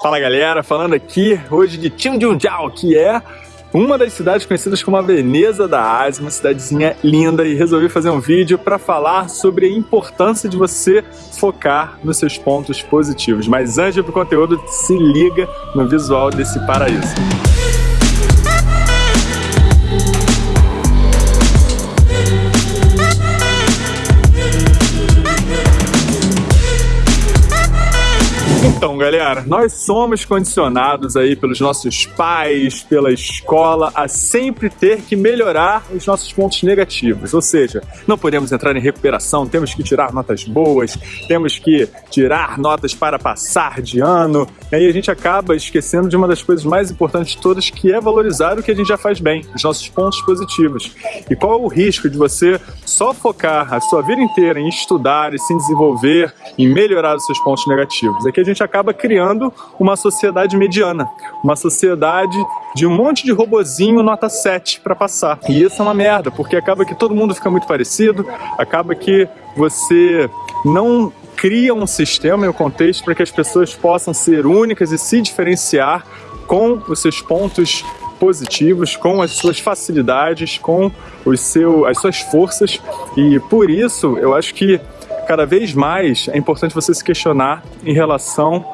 Fala galera, falando aqui hoje de Tianjunjiao, que é uma das cidades conhecidas como a Veneza da Ásia, uma cidadezinha linda e resolvi fazer um vídeo para falar sobre a importância de você focar nos seus pontos positivos. Mas antes do conteúdo, se liga no visual desse paraíso. Então, galera, nós somos condicionados aí pelos nossos pais, pela escola, a sempre ter que melhorar os nossos pontos negativos. Ou seja, não podemos entrar em recuperação, temos que tirar notas boas, temos que tirar notas para passar de ano. E aí a gente acaba esquecendo de uma das coisas mais importantes de todas, que é valorizar o que a gente já faz bem, os nossos pontos positivos. E qual é o risco de você só focar a sua vida inteira em estudar e se desenvolver, em melhorar os seus pontos negativos? Que a gente acaba criando uma sociedade mediana, uma sociedade de um monte de robozinho nota 7 para passar. E isso é uma merda, porque acaba que todo mundo fica muito parecido, acaba que você não cria um sistema e um contexto para que as pessoas possam ser únicas e se diferenciar com os seus pontos positivos, com as suas facilidades, com os seu, as suas forças e por isso eu acho que cada vez mais é importante você se questionar em relação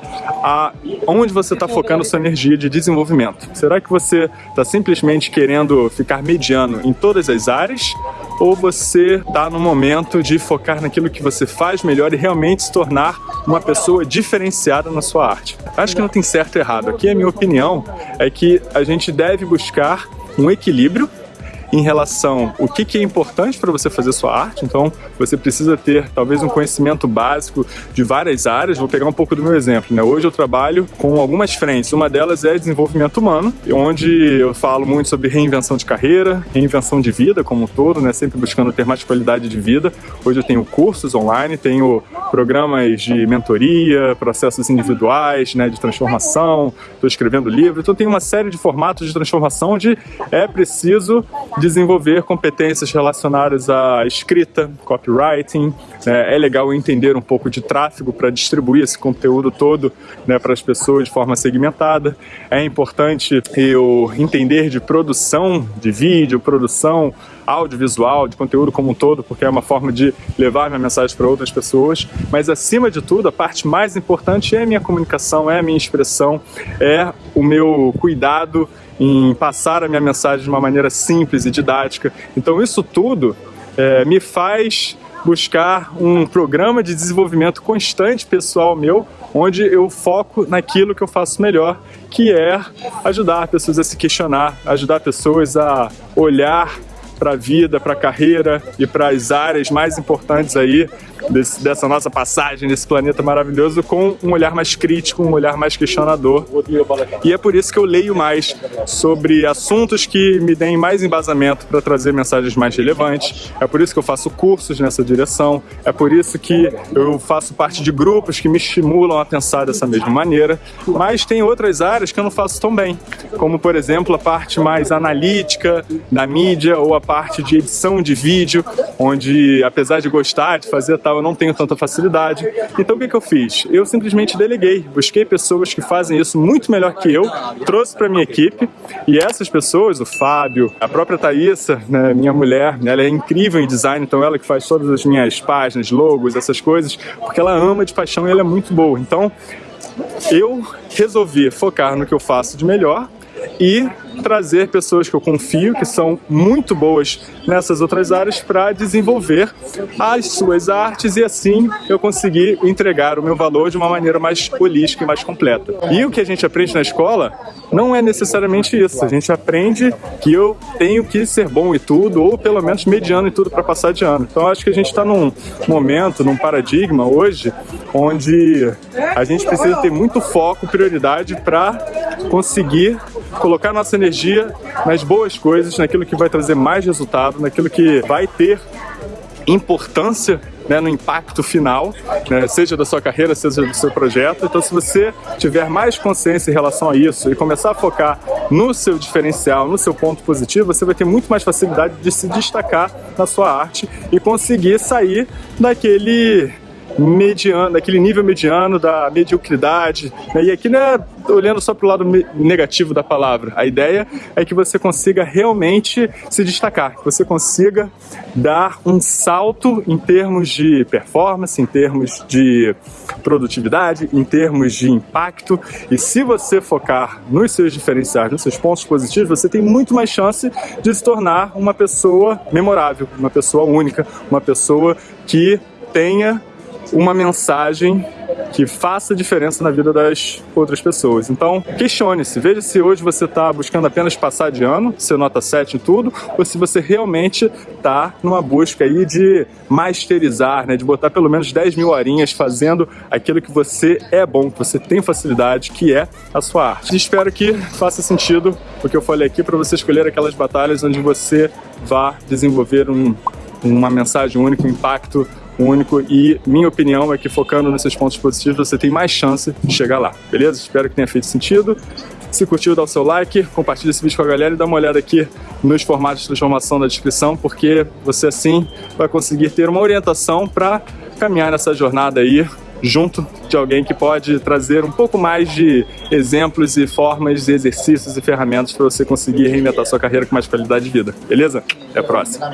a onde você está focando sua energia de desenvolvimento. Será que você está simplesmente querendo ficar mediano em todas as áreas? Ou você está no momento de focar naquilo que você faz melhor e realmente se tornar uma pessoa diferenciada na sua arte? Acho que não tem certo e errado. Aqui a minha opinião é que a gente deve buscar um equilíbrio em relação o que, que é importante para você fazer sua arte. Então, você precisa ter talvez um conhecimento básico de várias áreas. Vou pegar um pouco do meu exemplo. Né? Hoje eu trabalho com algumas frentes. Uma delas é desenvolvimento humano, onde eu falo muito sobre reinvenção de carreira, reinvenção de vida como um todo, né? sempre buscando ter mais qualidade de vida. Hoje eu tenho cursos online, tenho programas de mentoria, processos individuais, né, de transformação, estou escrevendo livro, então tem uma série de formatos de transformação onde é preciso desenvolver competências relacionadas à escrita, copywriting. Né? É legal entender um pouco de tráfego para distribuir esse conteúdo todo né, para as pessoas de forma segmentada. É importante eu entender de produção de vídeo, produção audiovisual, de conteúdo como um todo, porque é uma forma de levar minha mensagem para outras pessoas. Mas acima de tudo, a parte mais importante é a minha comunicação, é a minha expressão, é o meu cuidado em passar a minha mensagem de uma maneira simples e didática. Então isso tudo é, me faz buscar um programa de desenvolvimento constante pessoal meu, onde eu foco naquilo que eu faço melhor, que é ajudar pessoas a se questionar, ajudar pessoas a olhar para a vida, para a carreira e para as áreas mais importantes aí desse, dessa nossa passagem nesse planeta maravilhoso com um olhar mais crítico, um olhar mais questionador. E é por isso que eu leio mais sobre assuntos que me deem mais embasamento para trazer mensagens mais relevantes. É por isso que eu faço cursos nessa direção. É por isso que eu faço parte de grupos que me estimulam a pensar dessa mesma maneira. Mas tem outras áreas que eu não faço tão bem, como por exemplo a parte mais analítica da mídia ou a parte de edição de vídeo, onde apesar de gostar de fazer tal eu não tenho tanta facilidade. Então o que, que eu fiz? Eu simplesmente deleguei, busquei pessoas que fazem isso muito melhor que eu, trouxe para minha equipe e essas pessoas, o Fábio, a própria Thaísa, né, minha mulher, ela é incrível em design, então ela que faz todas as minhas páginas, logos, essas coisas, porque ela ama de paixão e ela é muito boa. Então eu resolvi focar no que eu faço de melhor e trazer pessoas que eu confio, que são muito boas nessas outras áreas, para desenvolver as suas artes e assim eu conseguir entregar o meu valor de uma maneira mais holística e mais completa. E o que a gente aprende na escola não é necessariamente isso. A gente aprende que eu tenho que ser bom em tudo, ou pelo menos mediano em tudo para passar de ano. Então acho que a gente está num momento, num paradigma hoje, onde a gente precisa ter muito foco, prioridade para conseguir colocar nossa energia nas boas coisas, naquilo que vai trazer mais resultado, naquilo que vai ter importância né, no impacto final, né, seja da sua carreira, seja do seu projeto. Então, se você tiver mais consciência em relação a isso e começar a focar no seu diferencial, no seu ponto positivo, você vai ter muito mais facilidade de se destacar na sua arte e conseguir sair daquele mediano, daquele nível mediano da mediocridade. Né? E aqui não é olhando só para o lado negativo da palavra. A ideia é que você consiga realmente se destacar, que você consiga dar um salto em termos de performance, em termos de produtividade, em termos de impacto. E se você focar nos seus diferenciais, nos seus pontos positivos, você tem muito mais chance de se tornar uma pessoa memorável, uma pessoa única, uma pessoa que tenha uma mensagem que faça diferença na vida das outras pessoas. Então, questione-se, veja se hoje você está buscando apenas passar de ano, ser nota 7 em tudo, ou se você realmente está numa busca aí de masterizar, né, de botar pelo menos 10 mil horinhas fazendo aquilo que você é bom, que você tem facilidade, que é a sua arte. E espero que faça sentido o que eu falei aqui para você escolher aquelas batalhas onde você vá desenvolver um, uma mensagem única, um impacto único e minha opinião é que focando nesses pontos positivos você tem mais chance de chegar lá, beleza? Espero que tenha feito sentido. Se curtiu, dá o seu like, compartilha esse vídeo com a galera e dá uma olhada aqui nos formatos de transformação da descrição, porque você assim vai conseguir ter uma orientação para caminhar nessa jornada aí junto de alguém que pode trazer um pouco mais de exemplos e formas, exercícios e ferramentas para você conseguir reinventar sua carreira com mais qualidade de vida. Beleza? Até a próxima.